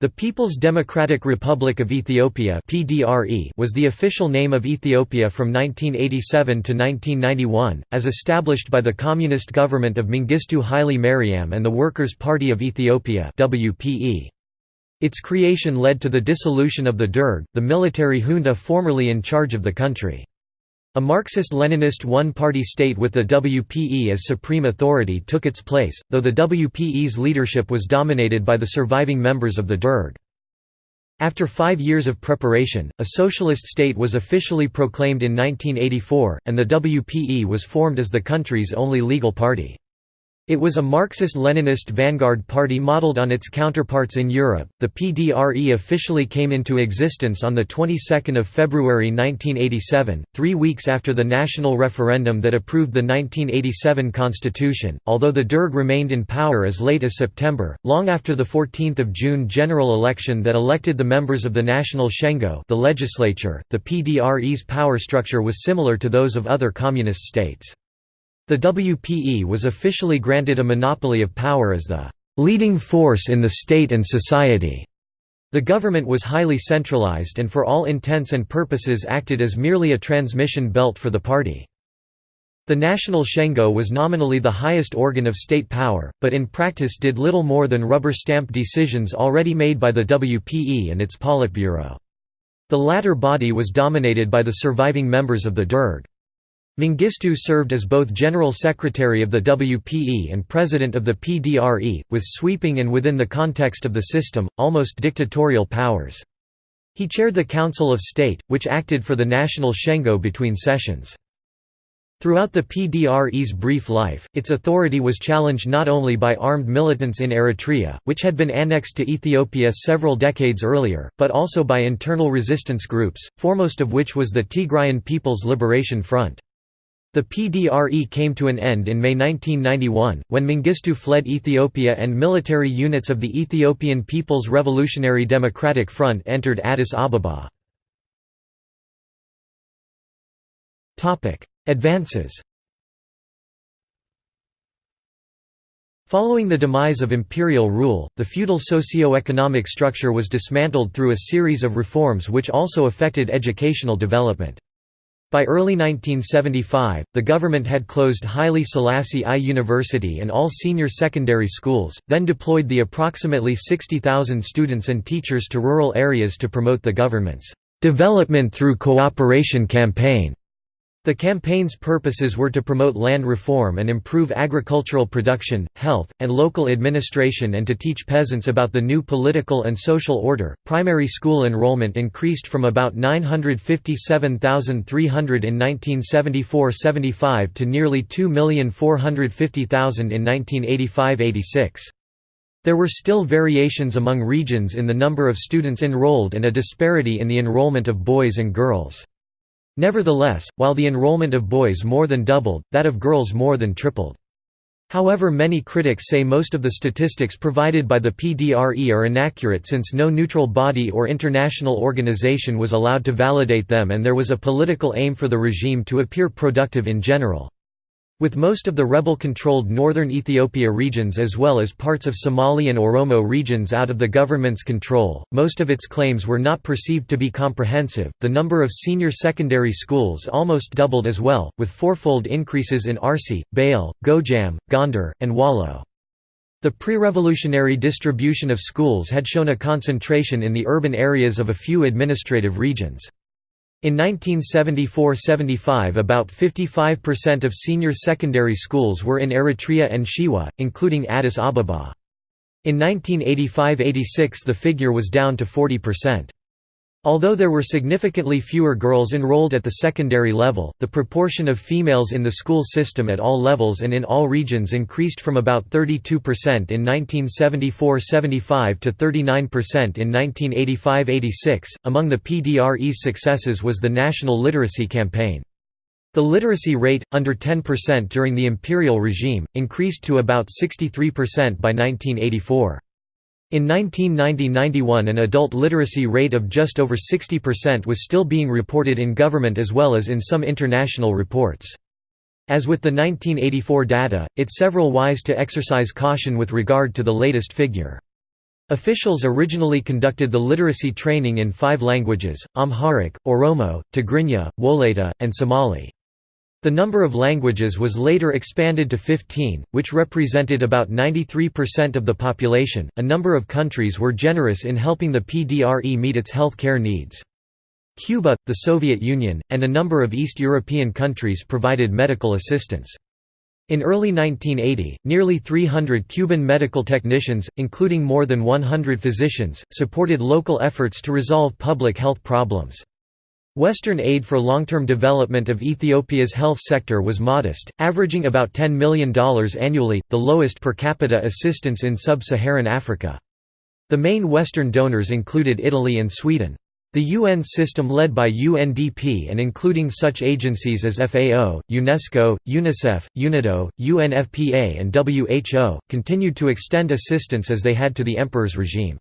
The People's Democratic Republic of Ethiopia was the official name of Ethiopia from 1987 to 1991, as established by the Communist government of Mengistu Haile Mariam and the Workers' Party of Ethiopia Its creation led to the dissolution of the Derg, the military junta formerly in charge of the country. A Marxist-Leninist one-party state with the WPE as supreme authority took its place, though the WPE's leadership was dominated by the surviving members of the Derg. After five years of preparation, a socialist state was officially proclaimed in 1984, and the WPE was formed as the country's only legal party. It was a Marxist-Leninist vanguard party modeled on its counterparts in Europe. The PDRE officially came into existence on the 22nd of February 1987, 3 weeks after the national referendum that approved the 1987 constitution. Although the Derg remained in power as late as September, long after the 14th of June general election that elected the members of the National Shengo, the legislature, the PDRE's power structure was similar to those of other communist states. The WPE was officially granted a monopoly of power as the leading force in the state and society. The government was highly centralized and for all intents and purposes acted as merely a transmission belt for the party. The National Shengo was nominally the highest organ of state power, but in practice did little more than rubber-stamp decisions already made by the WPE and its Politburo. The latter body was dominated by the surviving members of the Derg. Mengistu served as both General Secretary of the WPE and President of the PDRE, with sweeping and within the context of the system, almost dictatorial powers. He chaired the Council of State, which acted for the National Shengo between sessions. Throughout the PDRE's brief life, its authority was challenged not only by armed militants in Eritrea, which had been annexed to Ethiopia several decades earlier, but also by internal resistance groups, foremost of which was the Tigrayan People's Liberation Front. The PDRE came to an end in May 1991, when Mengistu fled Ethiopia and military units of the Ethiopian People's Revolutionary Democratic Front entered Addis Ababa. Advances Following the demise of imperial rule, the feudal socio-economic structure was dismantled through a series of reforms which also affected educational development. By early 1975, the government had closed Haile Selassie I University and all senior secondary schools, then deployed the approximately 60,000 students and teachers to rural areas to promote the government's "'Development Through Cooperation' campaign. The campaign's purposes were to promote land reform and improve agricultural production, health, and local administration and to teach peasants about the new political and social order. Primary school enrollment increased from about 957,300 in 1974 75 to nearly 2,450,000 in 1985 86. There were still variations among regions in the number of students enrolled and a disparity in the enrollment of boys and girls. Nevertheless, while the enrollment of boys more than doubled, that of girls more than tripled. However many critics say most of the statistics provided by the PDRE are inaccurate since no neutral body or international organization was allowed to validate them and there was a political aim for the regime to appear productive in general. With most of the rebel-controlled northern Ethiopia regions as well as parts of Somali and Oromo regions out of the government's control, most of its claims were not perceived to be comprehensive. The number of senior secondary schools almost doubled as well, with fourfold increases in Arsi, Bale, Gojam, Gondar, and Wollo. The pre-revolutionary distribution of schools had shown a concentration in the urban areas of a few administrative regions. In 1974–75 about 55% of senior secondary schools were in Eritrea and Shewa, including Addis Ababa. In 1985–86 the figure was down to 40%. Although there were significantly fewer girls enrolled at the secondary level, the proportion of females in the school system at all levels and in all regions increased from about 32% in 1974–75 to 39% in 1985–86. Among the PDRE's successes was the National Literacy Campaign. The literacy rate, under 10% during the imperial regime, increased to about 63% by 1984. In 1990–91 an adult literacy rate of just over 60% was still being reported in government as well as in some international reports. As with the 1984 data, it's several wise to exercise caution with regard to the latest figure. Officials originally conducted the literacy training in five languages, Amharic, Oromo, Tigrinya, Wolayta, and Somali. The number of languages was later expanded to 15, which represented about 93% of the population. A number of countries were generous in helping the PDRE meet its health care needs. Cuba, the Soviet Union, and a number of East European countries provided medical assistance. In early 1980, nearly 300 Cuban medical technicians, including more than 100 physicians, supported local efforts to resolve public health problems. Western aid for long-term development of Ethiopia's health sector was modest, averaging about $10 million annually, the lowest per capita assistance in sub-Saharan Africa. The main Western donors included Italy and Sweden. The UN system led by UNDP and including such agencies as FAO, UNESCO, UNICEF, UNIDO, UNFPA and WHO, continued to extend assistance as they had to the emperor's regime.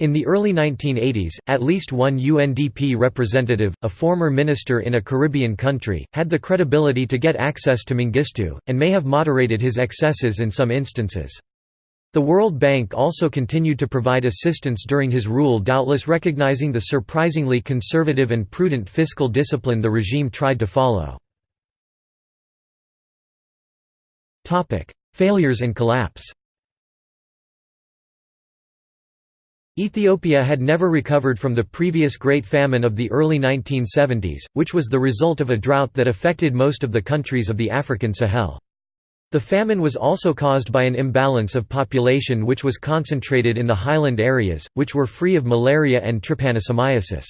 In the early 1980s, at least one UNDP representative, a former minister in a Caribbean country, had the credibility to get access to Mengistu, and may have moderated his excesses in some instances. The World Bank also continued to provide assistance during his rule doubtless recognizing the surprisingly conservative and prudent fiscal discipline the regime tried to follow. Failures and collapse Ethiopia had never recovered from the previous Great Famine of the early 1970s, which was the result of a drought that affected most of the countries of the African Sahel. The famine was also caused by an imbalance of population which was concentrated in the highland areas, which were free of malaria and trypanosomiasis.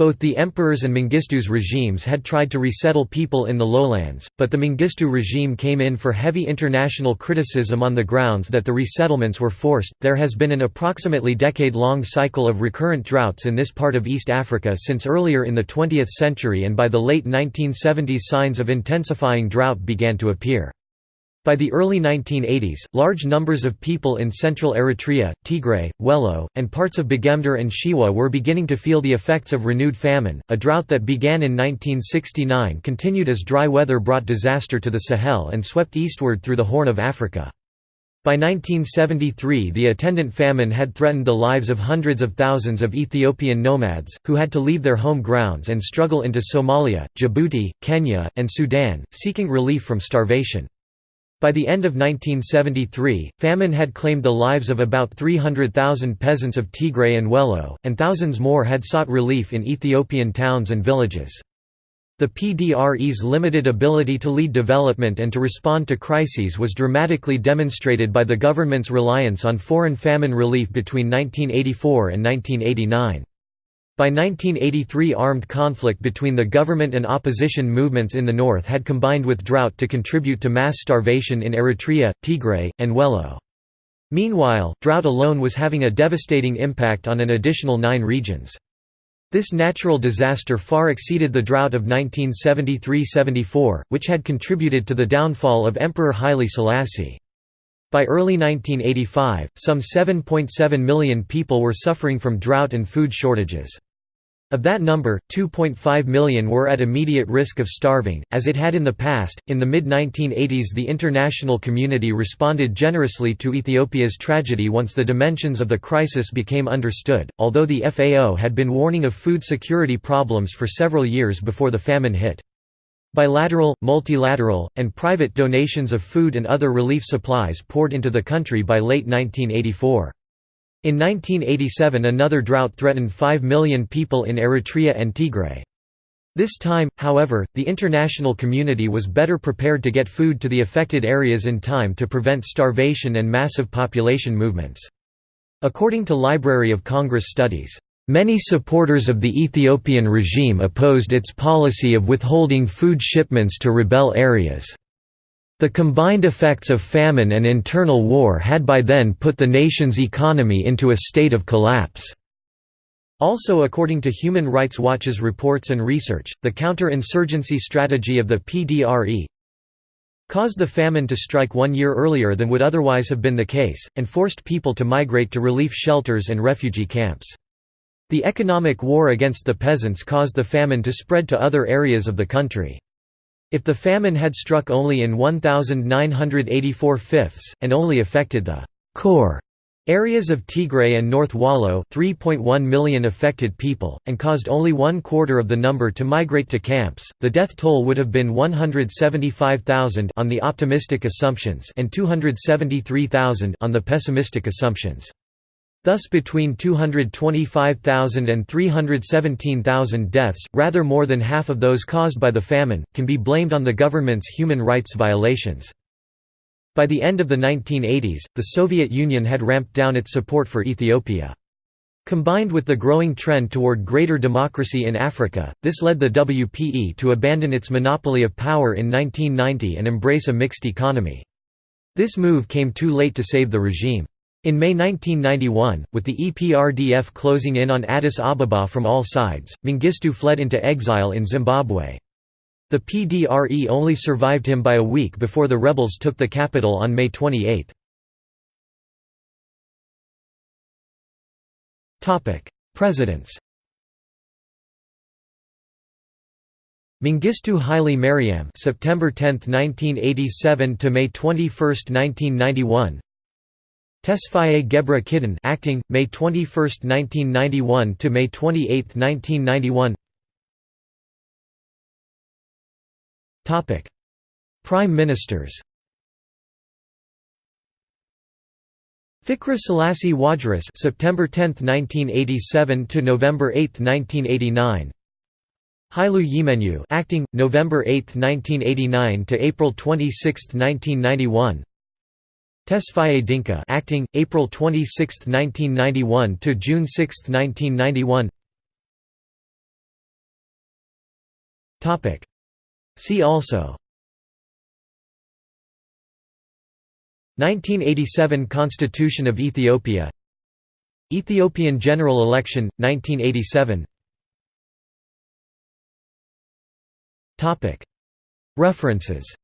Both the emperors and Mengistu's regimes had tried to resettle people in the lowlands, but the Mengistu regime came in for heavy international criticism on the grounds that the resettlements were forced. There has been an approximately decade long cycle of recurrent droughts in this part of East Africa since earlier in the 20th century, and by the late 1970s, signs of intensifying drought began to appear. By the early 1980s, large numbers of people in central Eritrea, Tigray, Wello, and parts of Begemder and Shewa were beginning to feel the effects of renewed famine. A drought that began in 1969 continued as dry weather brought disaster to the Sahel and swept eastward through the Horn of Africa. By 1973 the attendant famine had threatened the lives of hundreds of thousands of Ethiopian nomads, who had to leave their home grounds and struggle into Somalia, Djibouti, Kenya, and Sudan, seeking relief from starvation. By the end of 1973, famine had claimed the lives of about 300,000 peasants of Tigray and Wello, and thousands more had sought relief in Ethiopian towns and villages. The PDRE's limited ability to lead development and to respond to crises was dramatically demonstrated by the government's reliance on foreign famine relief between 1984 and 1989. By 1983 armed conflict between the government and opposition movements in the north had combined with drought to contribute to mass starvation in Eritrea, Tigray, and Wello. Meanwhile, drought alone was having a devastating impact on an additional nine regions. This natural disaster far exceeded the drought of 1973–74, which had contributed to the downfall of Emperor Haile Selassie. By early 1985, some 7.7 million people were suffering from drought and food shortages. Of that number, 2.5 million were at immediate risk of starving, as it had in the past. In the mid 1980s, the international community responded generously to Ethiopia's tragedy once the dimensions of the crisis became understood, although the FAO had been warning of food security problems for several years before the famine hit. Bilateral, multilateral, and private donations of food and other relief supplies poured into the country by late 1984. In 1987 another drought threatened 5 million people in Eritrea and Tigray. This time, however, the international community was better prepared to get food to the affected areas in time to prevent starvation and massive population movements. According to Library of Congress studies, Many supporters of the Ethiopian regime opposed its policy of withholding food shipments to rebel areas. The combined effects of famine and internal war had by then put the nation's economy into a state of collapse. Also according to Human Rights Watch's reports and research, the counter-insurgency strategy of the PDRE caused the famine to strike one year earlier than would otherwise have been the case, and forced people to migrate to relief shelters and refugee camps. The economic war against the peasants caused the famine to spread to other areas of the country. If the famine had struck only in 1984 fifths, and only affected the core Areas of Tigray and North Wollo 3.1 million affected people, and caused only one quarter of the number to migrate to camps. The death toll would have been 175,000 on the optimistic assumptions and 273,000 on the pessimistic assumptions. Thus between 225,000 and 317,000 deaths, rather more than half of those caused by the famine, can be blamed on the government's human rights violations. By the end of the 1980s, the Soviet Union had ramped down its support for Ethiopia. Combined with the growing trend toward greater democracy in Africa, this led the WPE to abandon its monopoly of power in 1990 and embrace a mixed economy. This move came too late to save the regime. In May 1991, with the EPRDF closing in on Addis Ababa from all sides, Mengistu fled into exile in Zimbabwe. The PDRE only survived him by a week before the rebels took the capital on May 28. Presidents Mengistu Haile Mariam September 10, 1987 to May 21, 1991 Tesfaye Gebre Kidan acting May 21, 1991 to May 28, 1991 Topic. Prime Ministers. Fikre Selassie Wogderess September 10, 1987 to November 8, 1989 Hailu Yimenu acting November 8, 1989 to April 26, 1991 Tesfaye Dinka acting April 26, 1991 to June 6, 1991 Topic. See also. 1987 Constitution of Ethiopia. Ethiopian general election 1987 Topic. References